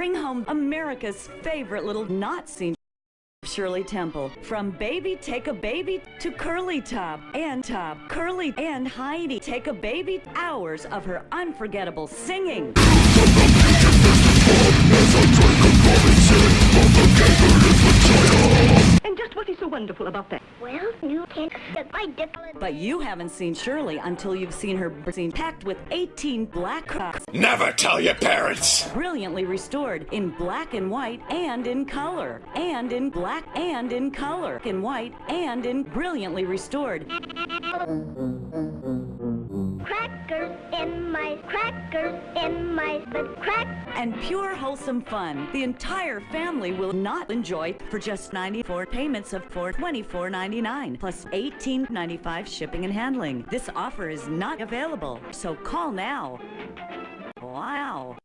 Bring home America's favorite little not seen Shirley Temple. From baby take a baby to curly top and top, curly and Heidi take a baby hours of her unforgettable singing. Wonderful about that? Well, you can't get my different. But you haven't seen Shirley until you've seen her scene packed with 18 black crocs, Never tell your parents! brilliantly restored in black and white and in color, and in black and in color, in white and in brilliantly restored. Crackers in my crackers in my crack. and pure wholesome fun. The entire family will not enjoy for just 94 payments of for $24.99 plus $18.95 shipping and handling. This offer is not available, so call now. Wow.